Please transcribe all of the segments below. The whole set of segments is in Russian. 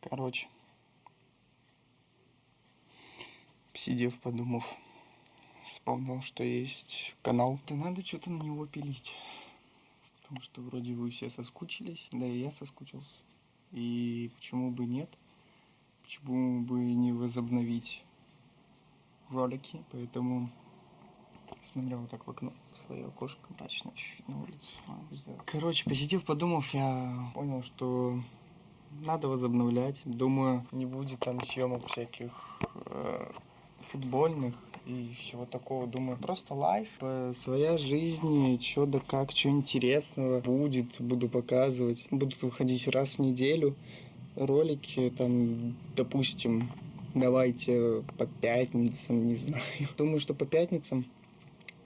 Короче. Сидев, подумав, вспомнил, что есть канал. Да надо что-то на него пилить. Потому что вроде вы все соскучились, да и я соскучился. И почему бы нет? Почему бы не возобновить ролики? Поэтому смотрел вот так в окно в свое окошко мрачно чуть-чуть на улице. Короче, посетив, подумав, я понял, что надо возобновлять. Думаю, не будет там съемок всяких э, футбольных и всего такого. Думаю, просто лайф, э, своя жизнь, что да как, что интересного будет, буду показывать. Будут выходить раз в неделю ролики, там, допустим, давайте по пятницам, не знаю. Думаю, что по пятницам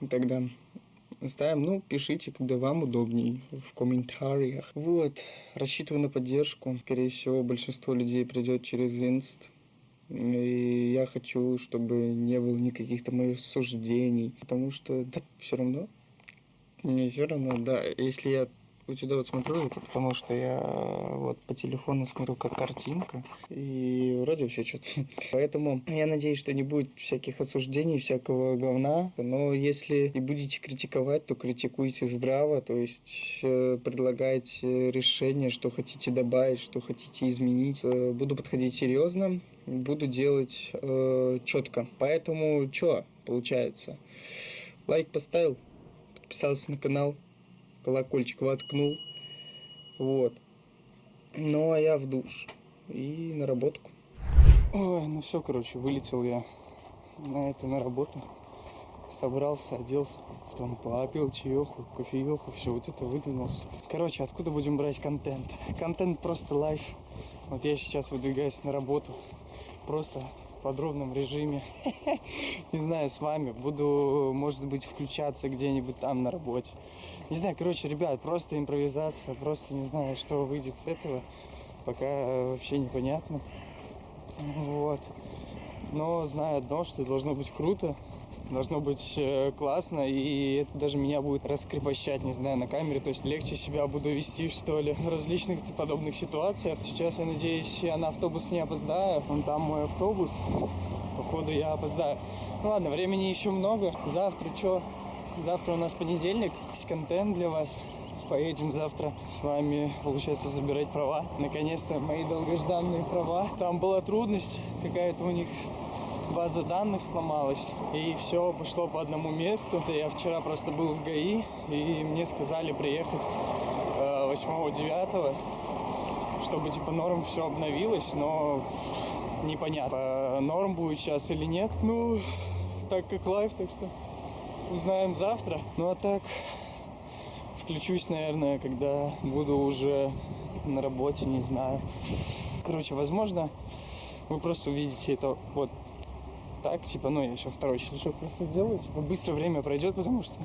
тогда ставим. Ну, пишите, когда вам удобней в комментариях. Вот, рассчитываю на поддержку. Скорее всего, большинство людей придет через инст. И я хочу, чтобы не было никаких там моих суждений. Потому что, да, все равно. Мне все равно, да. Если я вот сюда вот смотрю, это потому что я вот по телефону смотрю как картинка, и вроде все что-то. Поэтому я надеюсь, что не будет всяких осуждений, всякого говна, но если и будете критиковать, то критикуйте здраво, то есть э, предлагайте решение, что хотите добавить, что хотите изменить. Э, буду подходить серьезно, буду делать э, четко. Поэтому что получается? Лайк поставил, подписался на канал, колокольчик воткнул. Вот. Ну, а я в душ. И на работку. Ой, ну все, короче, вылетел я на это, на работу. Собрался, оделся, потом попил чаеху, кофееху, все, вот это выдвинулся. Короче, откуда будем брать контент? Контент просто лайф. Вот я сейчас выдвигаюсь на работу. Просто подробном режиме. Не знаю, с вами. Буду, может быть, включаться где-нибудь там на работе. Не знаю, короче, ребят, просто импровизация. Просто не знаю, что выйдет с этого. Пока вообще непонятно. Вот. Но знаю одно, что должно быть круто должно быть э, классно, и это даже меня будет раскрепощать, не знаю, на камере, то есть легче себя буду вести, что ли, в различных подобных ситуациях. Сейчас, я надеюсь, я на автобус не опоздаю, вон там мой автобус, походу я опоздаю. Ну ладно, времени еще много, завтра что? Завтра у нас понедельник, есть контент для вас поедем завтра с вами, получается, забирать права. Наконец-то мои долгожданные права. Там была трудность какая-то у них база данных сломалась, и все пошло по одному месту. Это я вчера просто был в ГАИ, и мне сказали приехать 8-9, э, чтобы типа норм все обновилось, но непонятно, норм будет сейчас или нет. Ну, так как live, так что узнаем завтра. Ну а так, включусь, наверное, когда буду уже на работе, не знаю. Короче, возможно, вы просто увидите это вот так, типа, ну, я еще второй щелчок просто сделаю, типа, быстро время пройдет, потому что,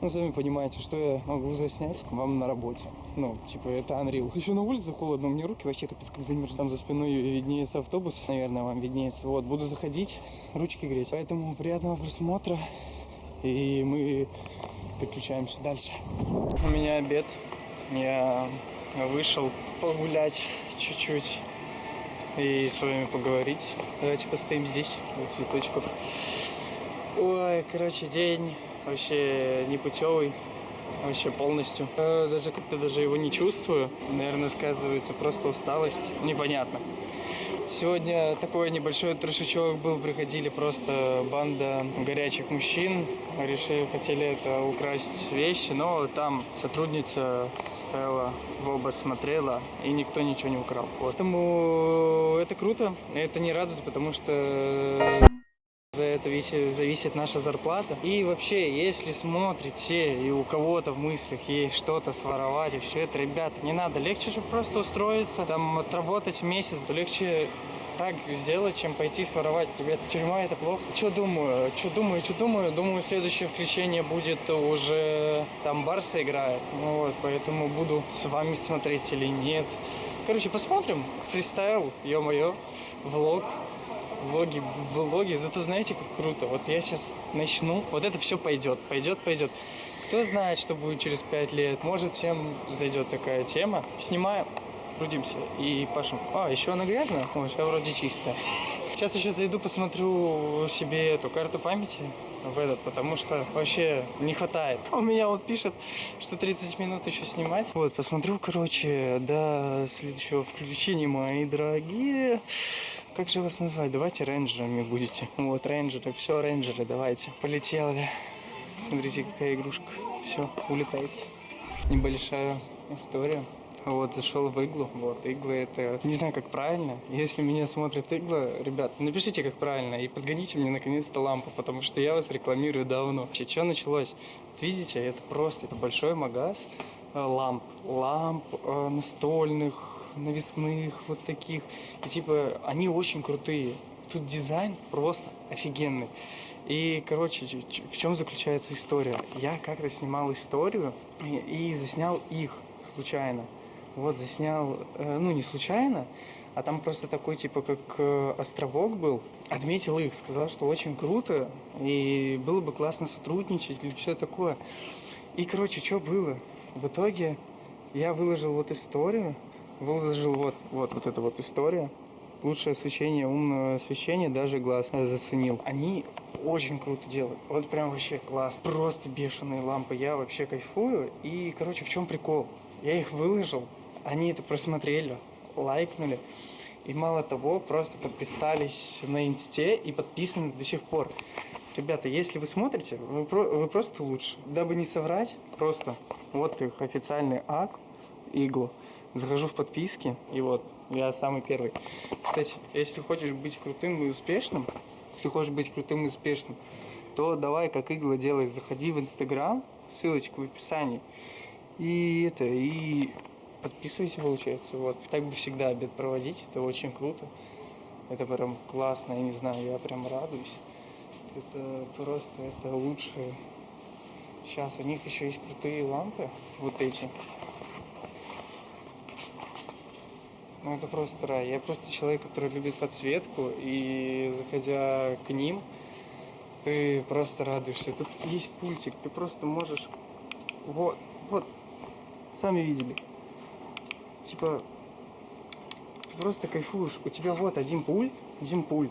ну, сами понимаете, что я могу заснять вам на работе. Ну, типа, это Unreal. Еще на улице холодно, у меня руки вообще капец как замерзли. Там за спиной виднеется автобус, наверное, вам виднеется. Вот, буду заходить, ручки греть. Поэтому приятного просмотра, и мы переключаемся дальше. У меня обед, я вышел погулять чуть-чуть и с вами поговорить. Давайте постоим здесь, у цветочков. Ой, короче, день вообще непутевый, вообще полностью. Э, даже как-то даже его не чувствую. Наверное, сказывается просто усталость. Непонятно. Сегодня такой небольшой трешечок был, приходили просто банда горячих мужчин, решили, хотели это украсть вещи, но там сотрудница стояла в оба смотрела, и никто ничего не украл. Поэтому это круто, это не радует, потому что за это зависит наша зарплата. И вообще, если смотрите и у кого-то в мыслях есть что-то своровать и все это, ребята, не надо. Легче же просто устроиться, там, отработать месяц. Легче так сделать, чем пойти своровать. Ребят, тюрьма это плохо. Что думаю? Что думаю? Что думаю? Думаю, следующее включение будет уже там Барса играет. Ну вот, поэтому буду с вами смотреть или нет. Короче, посмотрим. Фристайл, ё-моё, влог влоги, влоги. Зато знаете, как круто. Вот я сейчас начну, вот это все пойдет, пойдет, пойдет. Кто знает, что будет через пять лет. Может, всем зайдет такая тема. Снимаю трудимся и пашем. А, еще она грязная? Ой, сейчас вроде чистая. Сейчас еще зайду, посмотрю себе эту карту памяти в этот, потому что вообще не хватает. У меня вот пишет, что 30 минут еще снимать. Вот, посмотрю, короче, до следующего включения, мои дорогие. Как же вас назвать? Давайте рейнджерами будете. Вот, рейнджеры, все, рейнджеры, давайте. Полетели. Смотрите, какая игрушка. Все, улетайте. Небольшая история. Вот, зашел в иглу. Вот, игла это... Не знаю, как правильно. Если меня смотрит игла, ребят, напишите, как правильно. И подгоните мне наконец-то лампу, потому что я вас рекламирую давно. Вообще, что началось? Вот видите, это просто, это большой магаз э, ламп. Ламп э, настольных, навесных, вот таких. И типа, они очень крутые. Тут дизайн просто офигенный. И, короче, в чем заключается история? Я как-то снимал историю и, и заснял их случайно. Вот, заснял, э, ну, не случайно, а там просто такой, типа, как э, островок был. Отметил их, сказал, что очень круто, и было бы классно сотрудничать или все такое. И, короче, что было? В итоге я выложил вот историю, выложил вот, вот, вот эта вот история. Лучшее освещение, умное освещение, даже глаз заценил. Они очень круто делают. Вот прям вообще класс. Просто бешеные лампы. Я вообще кайфую. И, короче, в чем прикол? Я их выложил, они это просмотрели, лайкнули. И мало того, просто подписались на инсте и подписаны до сих пор. Ребята, если вы смотрите, вы, про, вы просто лучше. Дабы не соврать, просто вот их официальный ак, иглу. Захожу в подписки, и вот, я самый первый. Кстати, если хочешь быть крутым и успешным, если хочешь быть крутым и успешным, то давай, как игла делай, заходи в Инстаграм, ссылочка в описании. И это, и подписывайся, получается. Вот. Так бы всегда обед проводить, это очень круто. Это прям классно, я не знаю, я прям радуюсь. Это просто, это лучшее. Сейчас у них еще есть крутые лампы, вот эти. Ну это просто рай. Я просто человек, который любит подсветку, и заходя к ним, ты просто радуешься. Тут есть пультик, ты просто можешь... Вот, вот, сами видели типа, ты просто кайфуешь. У тебя вот один пульт, один пульт.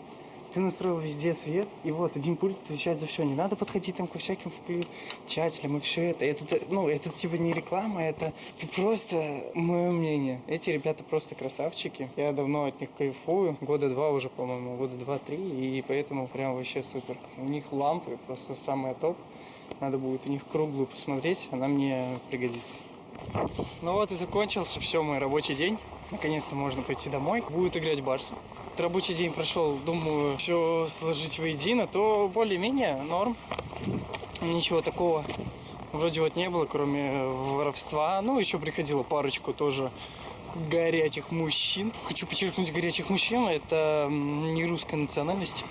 Ты настроил везде свет, и вот один пульт отвечает за все. Не надо подходить там ко всяким включателям и все это. Это, ну, это типа не реклама, это, это просто мое мнение. Эти ребята просто красавчики. Я давно от них кайфую. Года два уже, по-моему, года два-три. И поэтому прям вообще супер. У них лампы просто самое топ. Надо будет у них круглую посмотреть, она мне пригодится. Ну вот и закончился все мой рабочий день. Наконец-то можно пойти домой. Будет играть Барса. Рабочий день прошел, думаю, все сложить воедино, то более-менее норм. Ничего такого вроде вот не было, кроме воровства. Ну, еще приходила парочку тоже горячих мужчин. Хочу подчеркнуть горячих мужчин, это не русская национальность.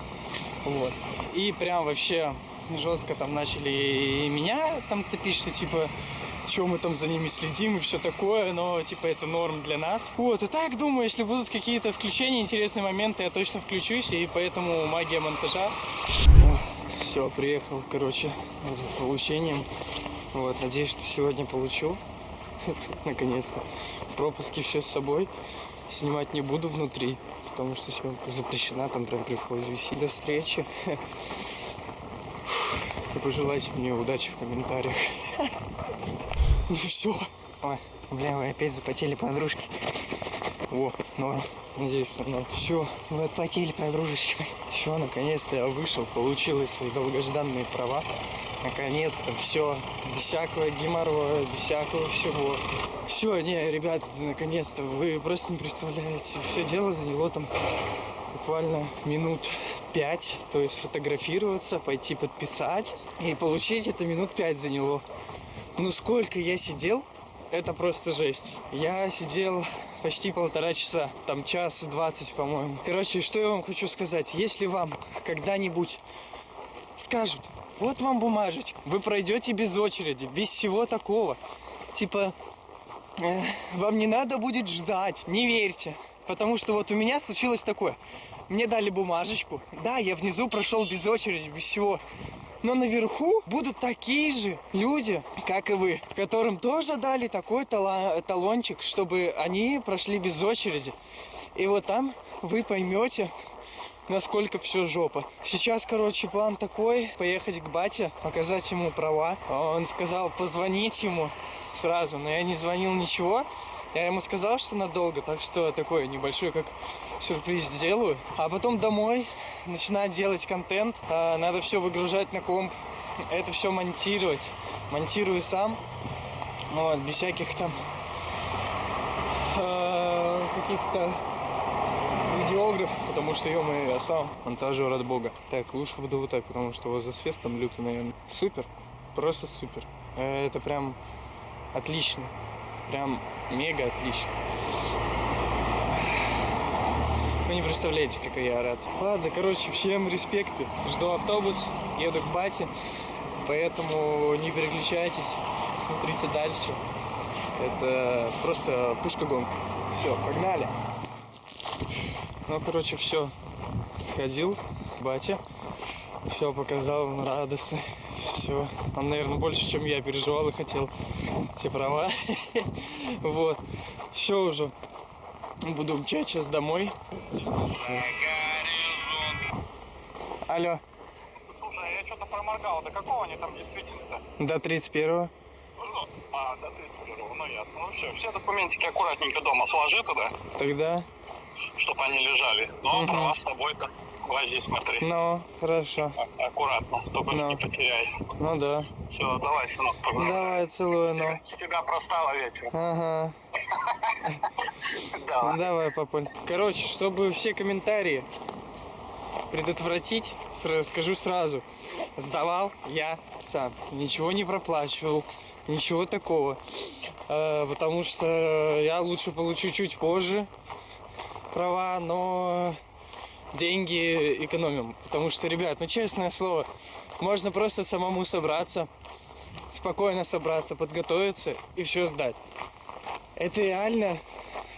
Вот. И прям вообще жестко там начали меня там топить, что типа что мы там за ними следим и все такое, но типа это норм для нас. Вот, и так думаю, если будут какие-то включения, интересные моменты, я точно включусь, и поэтому магия монтажа. Все, приехал, короче, с получением. Вот, надеюсь, что сегодня получу. Наконец-то. Пропуски все с собой. Снимать не буду внутри, потому что съемка запрещена, там прям при входе висит. До встречи. И пожелайте мне удачи в комментариях. Ну все. Ой, бля, вы опять запотели подружки. О, норм. Надеюсь, что норм. Все, вы отпотели подружечки. Все, наконец-то я вышел, получил свои долгожданные права. Наконец-то все, без всякого геморроя, без всякого всего. Все, не, ребята, наконец-то, вы просто не представляете. Все дело заняло там буквально минут пять, то есть фотографироваться, пойти подписать и получить это минут пять заняло. Ну сколько я сидел, это просто жесть. Я сидел почти полтора часа, там час двадцать, по-моему. Короче, что я вам хочу сказать. Если вам когда-нибудь скажут, вот вам бумажечка, вы пройдете без очереди, без всего такого. Типа, э, вам не надо будет ждать, не верьте. Потому что вот у меня случилось такое. Мне дали бумажечку. Да, я внизу прошел без очереди, без всего. Но наверху будут такие же люди, как и вы, которым тоже дали такой талончик, чтобы они прошли без очереди. И вот там вы поймете, насколько все жопа. Сейчас, короче, план такой, поехать к бате, показать ему права. Он сказал позвонить ему сразу, но я не звонил ничего. Я ему сказал, что надолго, так что такой небольшой, как сюрприз сделаю. А потом домой начинать делать контент. А, Надо все выгружать на комп, это все монтировать. Монтирую сам, вот, без всяких там э, каких-то видеографов, потому что, ё я сам монтажер от бога. Так, лучше буду вот так, потому что вот засвет там лютый, наверное. Супер, просто супер. Э, Это прям отлично. Прям мега отлично. Вы не представляете, какой я рад. Ладно, короче, всем респекты. Жду автобус, еду к бате. Поэтому не переключайтесь, смотрите дальше. Это просто пушка-гонка. Все, погнали. Ну, короче, все. Сходил к бате. Все показал, он радостный. Все. Он, наверное, больше, чем я переживал и хотел те права. Вот. Все уже. Буду мчать сейчас домой. Алло. Слушай, а я что-то проморгал. До какого они там действительно-то? До 31 Ну, а, до 31 ну ясно. Ну все, все документики аккуратненько дома сложи туда, Тогда? чтобы они лежали. Ну, Мгм. права с собой-то. Вози, смотри. Ну, хорошо. А- Аккуратно, только Ну. не потеряй. Ну да. Все, давай, сынок, погнали. Давай, целую, ну. с тебя простала вечер. Ага. Давай. Давай, папуль. Короче, чтобы все комментарии предотвратить, скажу сразу. Сдавал я сам. Ничего не проплачивал. Ничего такого. Э, потому что я лучше получу чуть позже права, но деньги экономим. Потому что, ребят, ну честное слово, можно просто самому собраться, спокойно собраться, подготовиться и все сдать. Это реально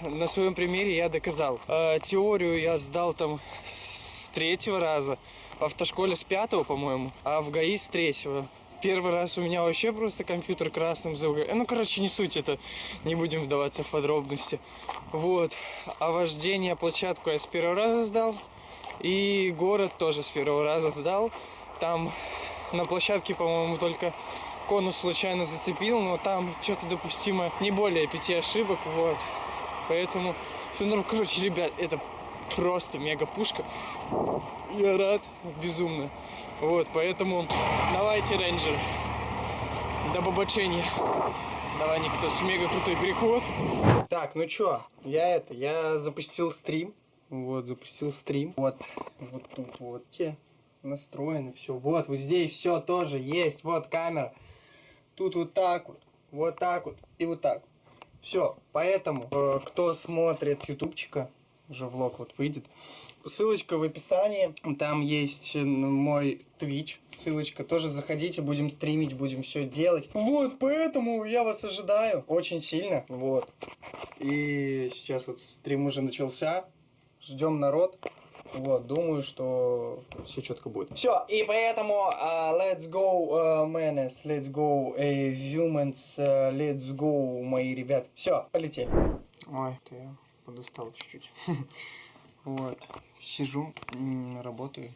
на своем примере я доказал. Э, теорию я сдал там с третьего раза, в автошколе с пятого, по-моему, а в ГАИ с третьего. Первый раз у меня вообще просто компьютер красным был. Ну, короче, не суть это, не будем вдаваться в подробности. Вот. А вождение, площадку я с первого раза сдал. И город тоже с первого раза сдал. Там на площадке, по-моему, только конус случайно зацепил, но там что-то допустимо не более пяти ошибок, вот. Поэтому, ну, короче, ребят, это просто мега пушка. Я рад безумно. Вот, поэтому давайте, рейнджер, до побочения. Давай, никто с мега крутой переход. Так, ну чё, я это, я запустил стрим. Вот, запустил стрим. Вот, вот тут вот те настроены, все. Вот, вот здесь все тоже есть. Вот камера. Тут вот так вот, вот так вот и вот так. Все, поэтому, э, кто смотрит ютубчика, уже влог вот выйдет, ссылочка в описании, там есть э, мой Twitch, ссылочка, тоже заходите, будем стримить, будем все делать. Вот, поэтому я вас ожидаю очень сильно, вот. И сейчас вот стрим уже начался, ждем народ. Вот, думаю, что все четко будет. Все, и поэтому uh, let's go, uh, menace, let's go, uh, humans, uh, let's go, мои ребят. Все, полетели. Ой, ты я подустал чуть-чуть. Вот, сижу, работаю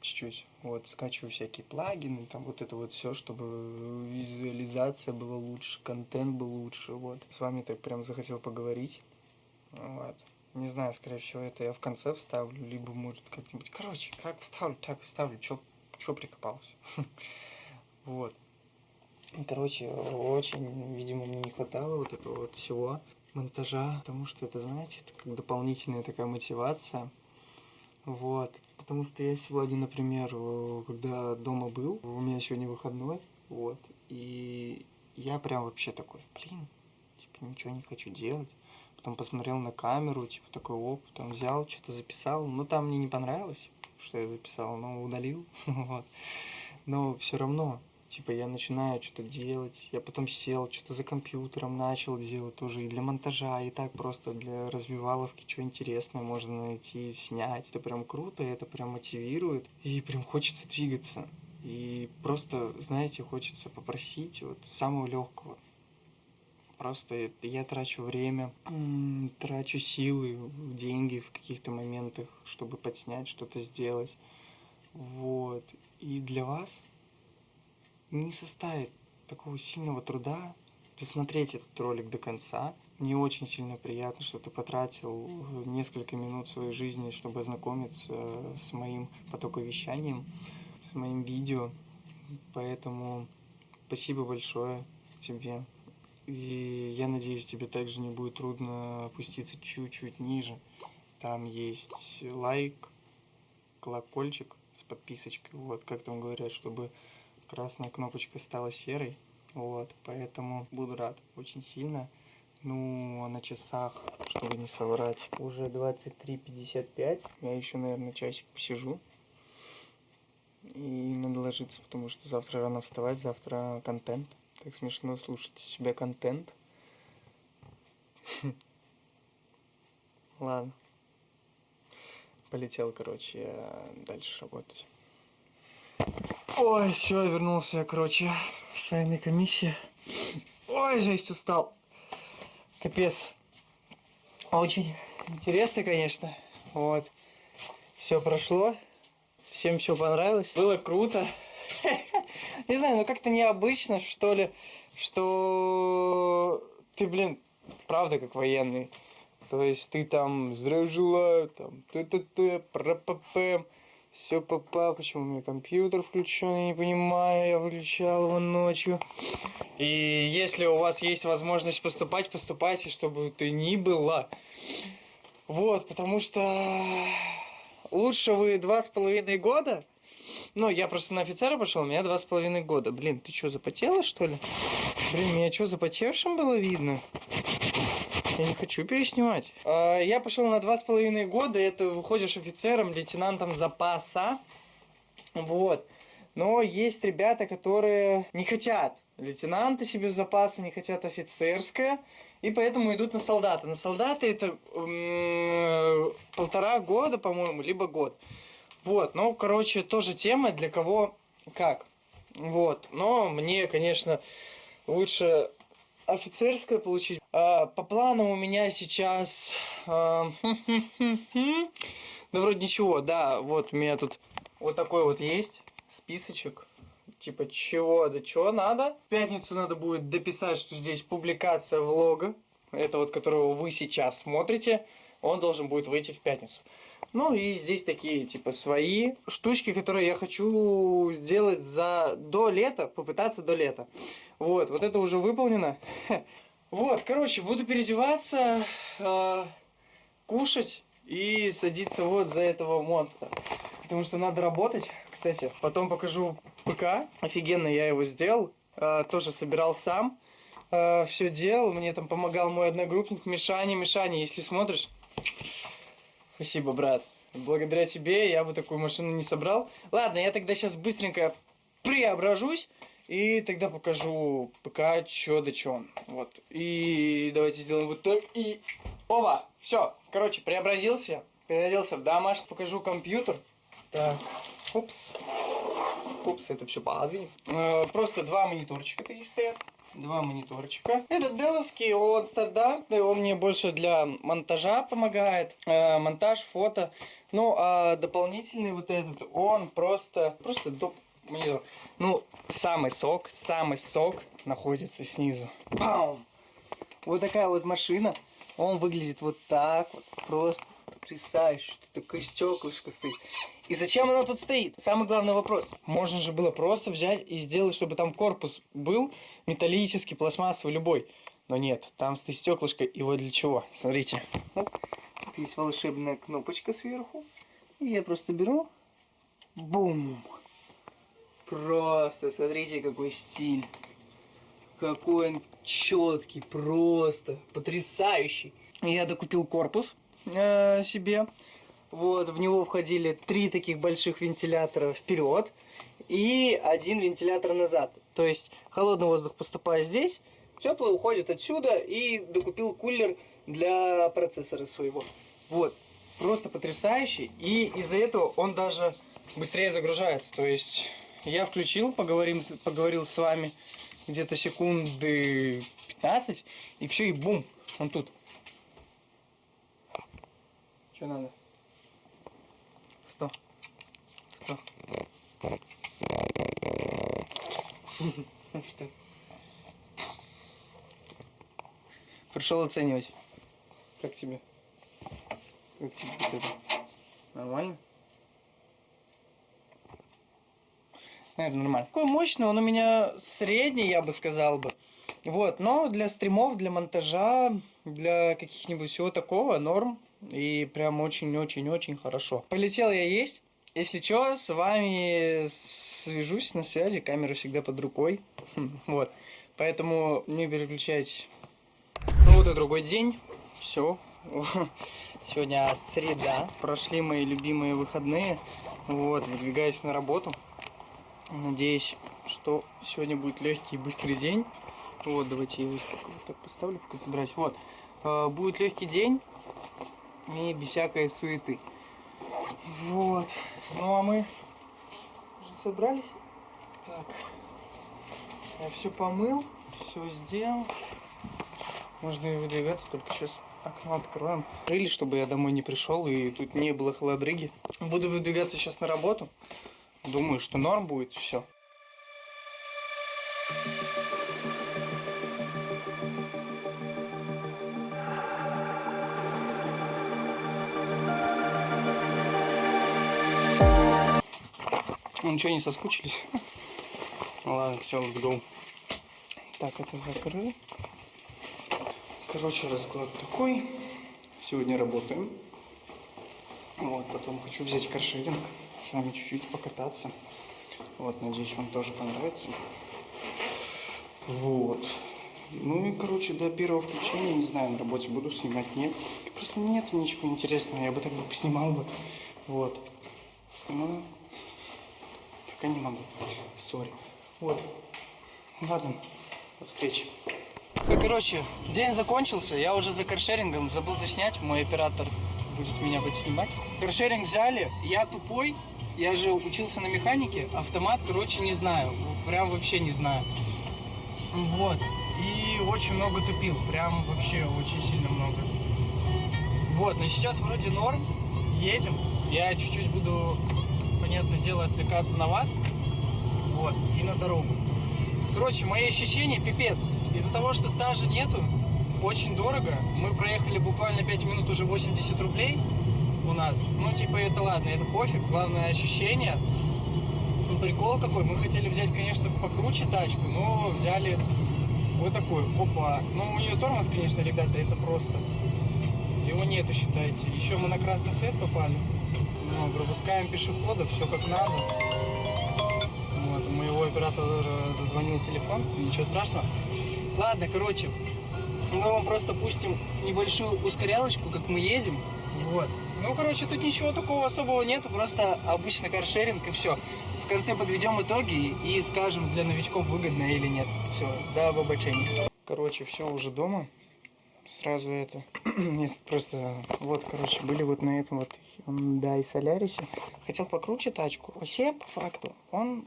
чуть-чуть. Вот, скачиваю всякие плагины, там вот это вот все, чтобы визуализация была лучше, контент был лучше, вот. С вами так прям захотел поговорить. Вот. Не знаю, скорее всего, это я в конце вставлю, либо может как-нибудь. Короче, как вставлю, так вставлю. Чё, чё прикопался? Вот. Короче, очень, видимо, мне не хватало вот этого вот всего монтажа, потому что это, знаете, это как дополнительная такая мотивация. Вот. Потому что я сегодня, например, э, когда дома был, у меня сегодня выходной, вот, и я прям вообще такой, блин, типа ничего не хочу делать. Потом посмотрел на камеру, типа такой оп, там взял, что-то записал. Ну, там мне не понравилось, что я записал, но удалил. вот. Но все равно, Типа я начинаю что-то делать, я потом сел, что-то за компьютером начал делать тоже и для монтажа, и так просто для развиваловки, что интересное можно найти, снять. Это прям круто, это прям мотивирует, и прям хочется двигаться. И просто, знаете, хочется попросить вот самого легкого. Просто я трачу время, трачу силы, деньги в каких-то моментах, чтобы подснять, что-то сделать. Вот. И для вас не составит такого сильного труда досмотреть этот ролик до конца. Мне очень сильно приятно, что ты потратил несколько минут своей жизни, чтобы ознакомиться с моим потоковещанием, с моим видео. Поэтому спасибо большое тебе. И я надеюсь, тебе также не будет трудно опуститься чуть-чуть ниже. Там есть лайк, колокольчик с подписочкой. Вот, как там говорят, чтобы красная кнопочка стала серой. Вот, поэтому буду рад очень сильно. Ну, а на часах, чтобы не соврать, уже 23.55. Я еще, наверное, часик посижу. И надо ложиться, потому что завтра рано вставать, завтра контент. Так смешно слушать себя контент. Ладно. Полетел, короче, дальше работать. Ой, все, вернулся я, короче, с военной комиссии. Ой, жесть, устал. Капец. Очень интересно, конечно. Вот. Все прошло. Всем все понравилось. Было круто. Не знаю, ну как-то необычно, что ли, что ты, блин, правда как военный. То есть ты там здравия желаю, там т-т-т, пра-па-пэм. Все, папа, почему у меня компьютер включен, я не понимаю, я выключал его ночью. И если у вас есть возможность поступать, поступайте, чтобы ты ни было. Вот, потому что лучше вы два с половиной года. Ну, я просто на офицера пошел, у меня два с половиной года. Блин, ты что, запотела, что ли? Блин, меня что, запотевшим было видно? Я не хочу переснимать. А, я пошел на два с половиной года, это выходишь офицером, лейтенантом запаса. Вот. Но есть ребята, которые не хотят лейтенанта себе в запасы, не хотят офицерское, и поэтому идут на солдата. На солдаты это полтора года, по-моему, либо год. Вот, ну, короче, тоже тема, для кого как. Вот, но мне, конечно, лучше офицерское получить. А, по планам у меня сейчас... А, да вроде ничего, да, вот у меня тут вот такой вот есть списочек. Типа чего, да чего надо. В пятницу надо будет дописать, что здесь публикация влога. Это вот, которого вы сейчас смотрите. Он должен будет выйти в пятницу. Ну и здесь такие, типа, свои штучки, которые я хочу сделать за до лета, попытаться до лета. Вот, вот это уже выполнено. Вот, короче, буду переодеваться, э, кушать и садиться вот за этого монстра. Потому что надо работать, кстати. Потом покажу ПК. Офигенно я его сделал. Э, тоже собирал сам. Э, все делал. Мне там помогал мой одногруппник Мишаня. Мишаня, если смотришь, Спасибо, брат. Благодаря тебе я бы такую машину не собрал. Ладно, я тогда сейчас быстренько преображусь. И тогда покажу ПК, чё да чё. Вот. И давайте сделаем вот так. И... Оба! Все. Короче, преобразился. Переоделся в домашний. Покажу компьютер. Так. Упс. Упс, это все подвинем. Э, просто два мониторчика таких стоят два мониторчика. Этот деловский, он стандартный, он мне больше для монтажа помогает, э, монтаж, фото. Ну, а дополнительный вот этот, он просто, просто доп монитор. Ну, самый сок, самый сок находится снизу. Бам! Вот такая вот машина. Он выглядит вот так вот, просто потрясающе. Тут такое стеклышко стоит. И зачем оно тут стоит? Самый главный вопрос. Можно же было просто взять и сделать, чтобы там корпус был металлический, пластмассовый, любой. Но нет, там стоит стеклышко. И вот для чего? Смотрите. Тут есть волшебная кнопочка сверху. И я просто беру. Бум. Просто, смотрите, какой стиль. Какой он четкий, просто потрясающий. Я докупил корпус э, себе. Вот, в него входили три таких больших вентилятора вперед и один вентилятор назад. То есть холодный воздух поступает здесь, теплый уходит отсюда и докупил кулер для процессора своего. Вот, просто потрясающий. И из-за этого он даже быстрее загружается. То есть я включил, поговорим, поговорил с вами где-то секунды 15, и все, и бум, он тут. Что надо? Что? Что? Что? Пришел оценивать. Как тебе? Как тебе это? Нормально? Наверное, нормально. Такой мощный, он у меня средний, я бы сказал бы. Вот, но для стримов, для монтажа, для каких-нибудь всего такого норм. И прям очень-очень-очень хорошо. Полетел я есть. Если что, с вами свяжусь на связи, камера всегда под рукой. Вот. Поэтому не переключайтесь. Ну вот и другой день. Все. Сегодня среда. Прошли мои любимые выходные. Вот, выдвигаюсь на работу. Надеюсь, что сегодня будет легкий и быстрый день. Вот, давайте я его так поставлю, пока собираюсь. Вот. Э, Будет легкий день и без всякой суеты. Вот. Ну а мы уже собрались. Так. Я все помыл, все сделал. Можно и выдвигаться, только сейчас окно откроем. Или чтобы я домой не пришел и тут не было холодрыги. Буду выдвигаться сейчас на работу. Думаю, что норм будет все. Ну что, не соскучились? Ладно, все, let's go. Так, это закрыл. Короче, расклад такой. Сегодня работаем. Вот, потом хочу взять каршеринг, с вами чуть-чуть покататься. Вот, надеюсь, вам тоже понравится. Вот. Ну и, короче, до первого включения, не знаю, на работе буду снимать, нет. Просто нет ничего интересного, я бы так бы поснимал бы. Вот. Ну, пока не могу. Сори. Вот. Ладно, до встречи. Ну, короче, день закончился, я уже за каршерингом забыл заснять, мой оператор будет меня будет снимать. Каршеринг взяли, я тупой, я же учился на механике, автомат, короче, не знаю, прям вообще не знаю. Вот, и очень много тупил, прям вообще очень сильно много. Вот, но сейчас вроде норм, едем, я чуть-чуть буду, понятное дело, отвлекаться на вас, вот, и на дорогу. Короче, мои ощущения пипец. Из-за того, что стажа нету, очень дорого. Мы проехали буквально 5 минут, уже 80 рублей у нас. Ну, типа, это ладно, это пофиг. Главное ощущение. Ну, прикол какой. Мы хотели взять, конечно, покруче тачку, но взяли вот такую. Опа. Ну, у нее тормоз, конечно, ребята, это просто. Его нету, считайте. Еще мы на красный свет попали. Ну, пропускаем пешеходов, все как надо. Вот, у моего оператора зазвонил телефон, ничего страшного. Ладно, короче, мы вам просто пустим небольшую ускорялочку, как мы едем. Вот. Ну, короче, тут ничего такого особого нету, просто обычный каршеринг и все. В конце подведем итоги и скажем, для новичков выгодно или нет. Все, до обобщения. Короче, все уже дома. Сразу это... Нет, просто... Вот, короче, были вот на этом вот Hyundai Solaris. Хотел покруче тачку. Вообще, по факту, он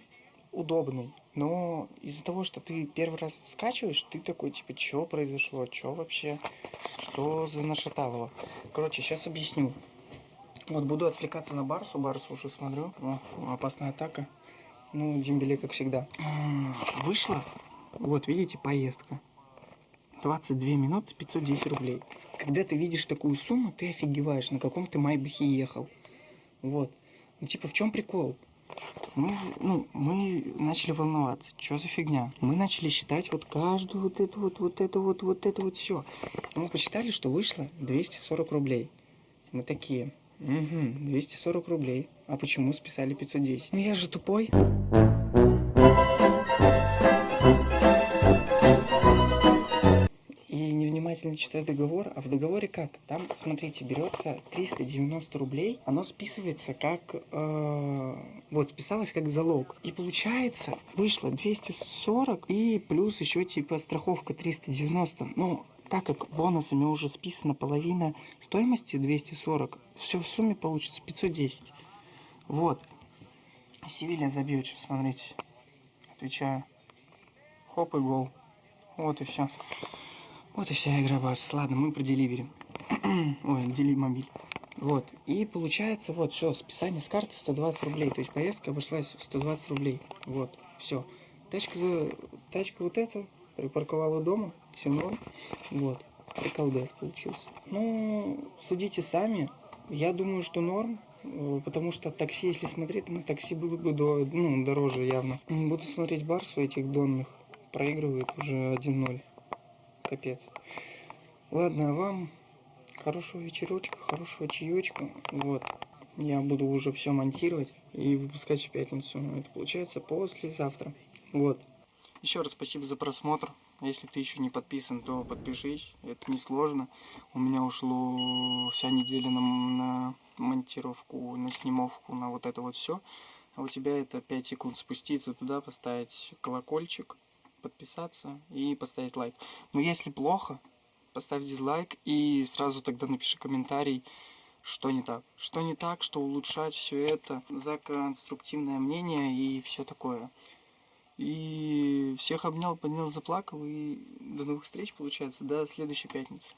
удобный. Но из-за того, что ты первый раз скачиваешь, ты такой, типа, что произошло, что вообще, что за нашаталово. Короче, сейчас объясню. Вот буду отвлекаться на Барсу. Барсу уже смотрю. О, опасная атака. Ну, Дембеле, как всегда. М, Вышла. Вот, видите, поездка. 22 минуты 510 рублей. Когда ты видишь такую сумму, ты офигеваешь, на каком ты Майбахе ехал. Вот. Ну, типа, в чем прикол? Мы, ну, мы начали волноваться. Что за фигня? Мы начали считать вот каждую вот эту вот, вот эту вот, вот это вот все. Мы посчитали, что вышло 240 рублей. Мы такие, угу, 240 рублей. А почему списали 510? Ну я же тупой. Внимательно читаю договор, а в договоре как? Там, смотрите, берется 390 рублей, оно списывается как... э, вот, списалось как залог. И получается, вышло 240 и плюс еще типа страховка 390. Ну, так как бонусами уже списана половина стоимости 240, все в сумме получится 510. Вот. Севилья забьет сейчас, смотрите. Отвечаю. Хоп и гол. Вот и все. Вот и вся игра, Барс. Ладно, мы проделиверим. Ой, дели мобиль. Вот. И получается, вот, все, списание с карты 120 рублей. То есть поездка обошлась в 120 рублей. Вот, все. Тачка за... Тачка вот эта припарковала дома. Все норм. Вот. Приколдес получился. Ну, судите сами. Я думаю, что норм. э, Потому что такси, если смотреть, на такси было бы до, ну, дороже явно. Буду смотреть Барсу этих донных. Проигрывает уже 1-0. Капец. Ладно, а вам хорошего вечерочка, хорошего чаечка. Вот. Я буду уже все монтировать и выпускать в пятницу. Это получается послезавтра. Вот. Еще раз спасибо за просмотр. Если ты еще не подписан, то подпишись. Это несложно. У меня ушло вся неделя на, на монтировку, на снимовку, на вот это вот все. А у тебя это 5 секунд спуститься туда, поставить колокольчик, подписаться и поставить лайк. Но если плохо, поставь дизлайк и сразу тогда напиши комментарий, что не так. Что не так, что улучшать все это, за конструктивное мнение и все такое. И всех обнял, поднял, заплакал. И до новых встреч, получается, до следующей пятницы.